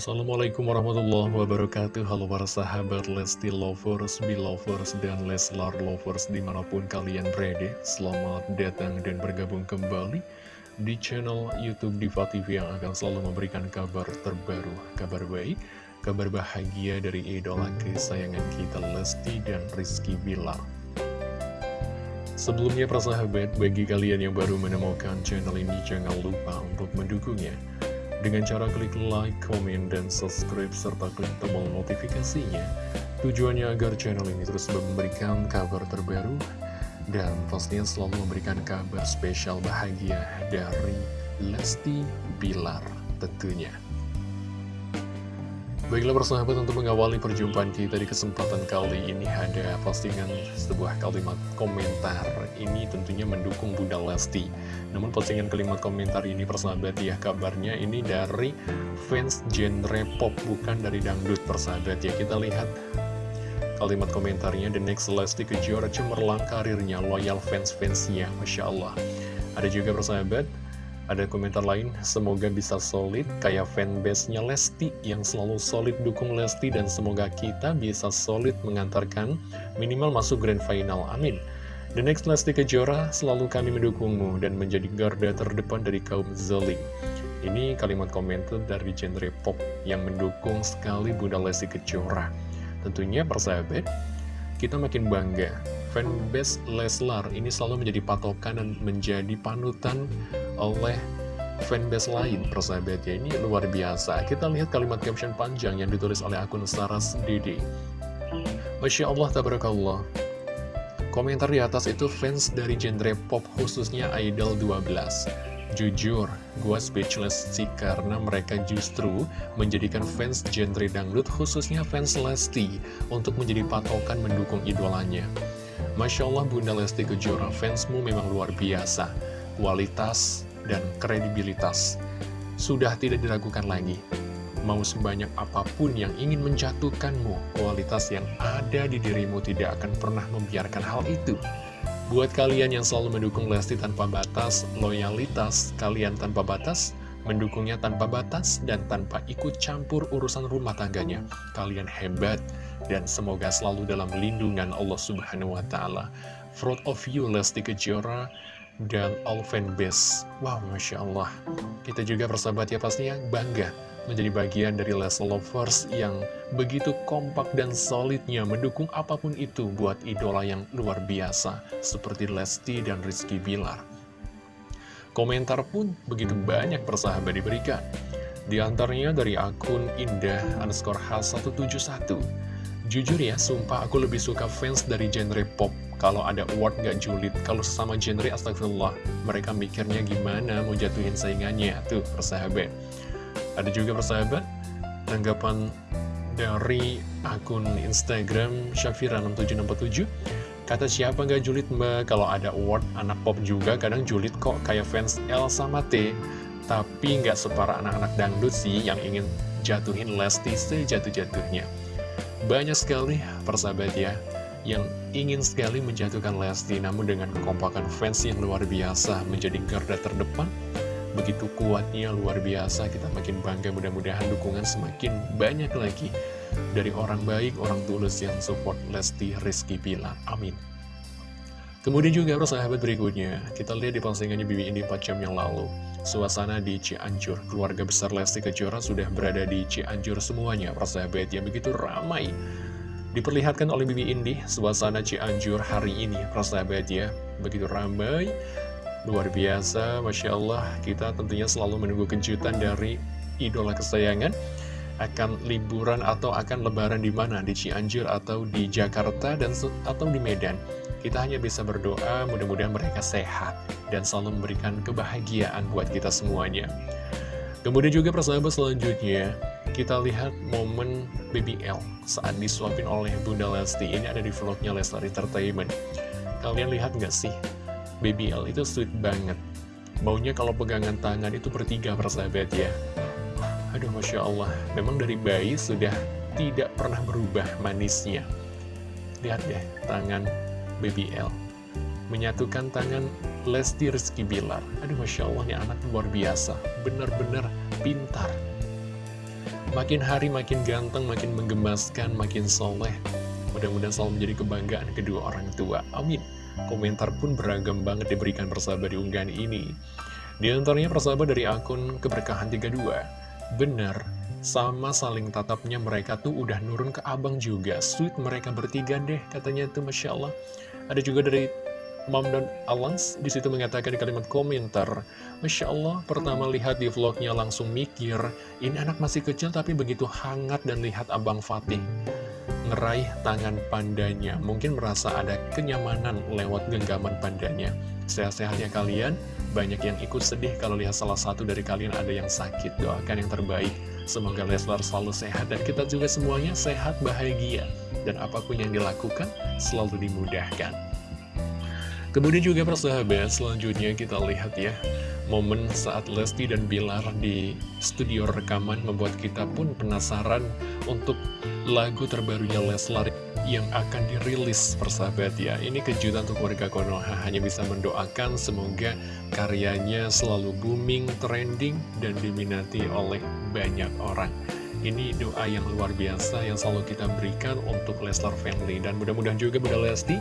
Assalamualaikum warahmatullahi wabarakatuh. Halo para sahabat Lesti Lovers, Belovers, dan Leslar Lovers di mana pun kalian berada. Selamat datang dan bergabung kembali di channel Youtube Diva TV yang akan selalu memberikan kabar terbaru Kabar baik, kabar bahagia dari idola kesayangan kita Lesti dan Rizky Bilar. Sebelumnya para sahabat, bagi kalian yang baru menemukan channel ini jangan lupa untuk mendukungnya dengan cara klik like, komen, dan subscribe, serta klik tombol notifikasinya. Tujuannya agar channel ini terus memberikan kabar terbaru, dan pastinya selalu memberikan kabar spesial bahagia dari Lesti Bilar tentunya. Baiklah persahabat untuk mengawali perjumpaan kita di kesempatan kali ini ada postingan sebuah kalimat komentar. Ini tentunya mendukung Bunda Lesti. Namun postingan kalimat komentar ini persahabat ya kabarnya ini dari fans genre pop bukan dari dangdut persahabat. Ya kita lihat kalimat komentarnya The Next Lesti Kejora cemerlang karirnya loyal fans-fansnya. Masya Allah. Ada juga persahabat ada komentar lain, semoga bisa solid kayak fanbase-nya Lesti yang selalu solid dukung Lesti dan semoga kita bisa solid mengantarkan minimal masuk grand final. Amin. The next Lesti Kejora selalu kami mendukungmu dan menjadi garda terdepan dari kaum zalim. Ini kalimat komentar dari genre pop yang mendukung sekali Bunda Lesti Kejora. Tentunya persahabat, kita makin bangga fanbase Leslar. Ini selalu menjadi patokan dan menjadi panutan oleh fanbase lain persahabat ya. Ini luar biasa. Kita lihat kalimat caption panjang yang ditulis oleh akun Saras Dede Masya Allah tabarakallah. Komentar di atas itu fans dari genre pop khususnya Idol 12 Jujur, gue speechless sih karena mereka justru menjadikan fans genre dangdut khususnya fans Lesti untuk menjadi patokan mendukung idolanya. Masya Allah Bunda Lesti Kejora, fansmu memang luar biasa. Kualitas dan kredibilitas sudah tidak diragukan lagi. Mau sebanyak apa pun yang ingin menjatuhkanmu, kualitas yang ada di dirimu tidak akan pernah membiarkan hal itu. Buat kalian yang selalu mendukung Lesti tanpa batas, loyalitas kalian tanpa batas, mendukungnya tanpa batas dan tanpa ikut campur urusan rumah tangganya. Kalian hebat dan semoga selalu dalam lindungan Allah Subhanahu wa taala. Fraud of you Lesti Kejora dan all fanbase. Wow, Masya Allah. Kita juga persahabat ya pastinya bangga menjadi bagian dari Les Lovers yang begitu kompak dan solidnya mendukung apa pun itu buat idola yang luar biasa seperti Lesti dan Rizky Bilar. Komentar pun begitu banyak persahabat diberikan. Di antaranya dari akun Indah underscore H171. Jujur ya, sumpah aku lebih suka fans dari genre pop. Kalau ada award gak julid, kalau sesama genre astagfirullah, mereka mikirnya gimana mau jatuhin saingannya. Tuh, persahabat. Ada juga persahabat, tanggapan dari akun Instagram Syafira6767 Kata siapa nggak julid mbak? Kalau ada award anak pop juga kadang julid kok kayak fans L sama T. Tapi nggak separah anak-anak dangdut sih yang ingin jatuhin Lesti sejatuh-jatuhnya. Banyak sekali persahabat ya yang ingin sekali menjatuhkan Lesti namun dengan kekompakan fans yang luar biasa menjadi garda terdepan begitu kuatnya luar biasa kita makin bangga mudah-mudahan dukungan semakin banyak lagi dari orang baik, orang tulus yang support Lesti Rizky Bilar. Amin. Kemudian juga sahabat berikutnya, kita lihat di postingannya Bibi Indi 4 jam yang lalu. Suasana di Cianjur, keluarga besar Lesti Kejora sudah berada di Cianjur semuanya, persahabat yang begitu ramai. Diperlihatkan oleh Bibi Indi, suasana Cianjur hari ini, persahabat ya, begitu ramai, luar biasa, Masya Allah, kita tentunya selalu menunggu kejutan dari idola kesayangan akan liburan atau akan lebaran di mana di Cianjur atau di Jakarta dan atau di Medan. Kita hanya bisa berdoa mudah-mudahan mereka sehat dan selalu memberikan kebahagiaan buat kita semuanya. Kemudian juga persahabat selanjutnya, kita lihat momen BBL saat disuapin oleh Bunda Lesti. Ini ada di vlognya Lesti Entertainment. Kalian lihat nggak sih? BBL itu sweet banget. Maunya kalau pegangan tangan itu bertiga persahabat ya. Aduh Masya Allah, memang dari bayi sudah tidak pernah berubah manisnya. Lihat deh, tangan Baby L. Menyatukan tangan Lesti Rizky Bilar. Aduh Masya Allah, ini anak luar biasa. Benar-benar pintar. Makin hari makin ganteng, makin menggemaskan, makin soleh. Mudah-mudahan selalu menjadi kebanggaan kedua orang tua. Amin. Komentar pun beragam banget diberikan persahabat di unggahan ini. Di antaranya persahabat dari akun keberkahan 32. Benar, sama saling tatapnya mereka tuh udah nurun ke abang juga. Sweet mereka bertiga deh, katanya tuh Masya Allah. Ada juga dari Mom dan Alans di situ mengatakan di kalimat komentar Masya Allah, pertama lihat di vlognya langsung mikir Ini anak masih kecil tapi begitu hangat dan lihat Abang Fatih Ngeraih tangan pandanya. Mungkin merasa ada kenyamanan lewat genggaman pandanya. Sehat-sehat ya kalian Banyak yang ikut sedih kalau lihat salah satu dari kalian ada yang sakit. Doakan yang terbaik. Semoga Leslar selalu sehat dan kita juga semuanya sehat, bahagia Dan apa pun yang dilakukan selalu dimudahkan. Kemudian juga persahabat, selanjutnya kita lihat ya Momen saat Lesti dan Bilar di studio rekaman membuat kita pun penasaran untuk lagu terbarunya Leslar yang akan dirilis persahabat ya. Ini kejutan untuk warga Konoha, hanya bisa mendoakan semoga karyanya selalu booming, trending, dan diminati oleh banyak orang ini doa yang luar biasa yang selalu kita berikan untuk Leslar Family Dan mudah-mudahan juga Bunda Lesti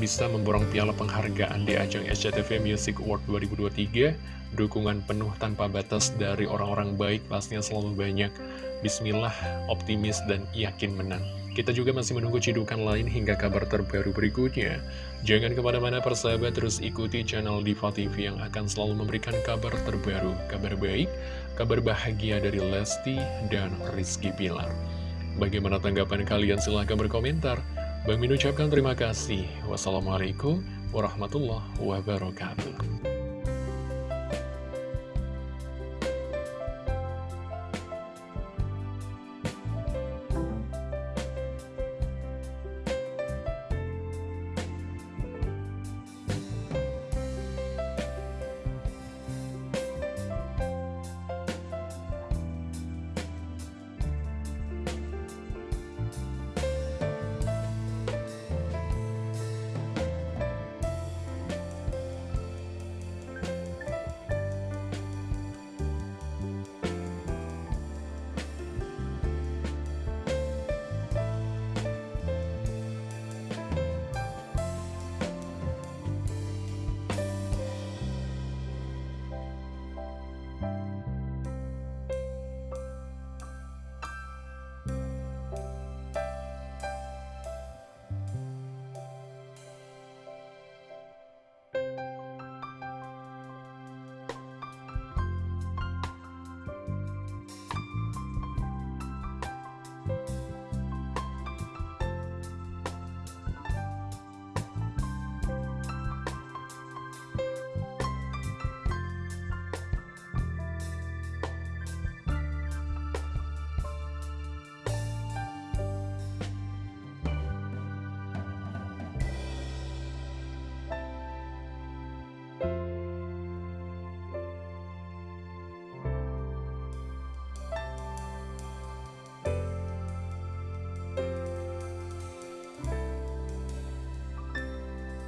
bisa memborong piala penghargaan di ajang SCTV Music Award 2023. Dukungan penuh tanpa batas dari orang-orang baik pastinya selalu banyak. Bismillah, optimis dan yakin menang. Kita juga masih menunggu cidukan lain hingga kabar terbaru berikutnya. Jangan ke mana-mana persahabat terus ikuti channel Diva TV yang akan selalu memberikan kabar terbaru, kabar baik, kabar bahagia dari Lesti dan Rizky Pilar. Bagaimana tanggapan kalian? Silahkan berkomentar. Bang Min ucapkan terima kasih. Wassalamualaikum warahmatullahi wabarakatuh.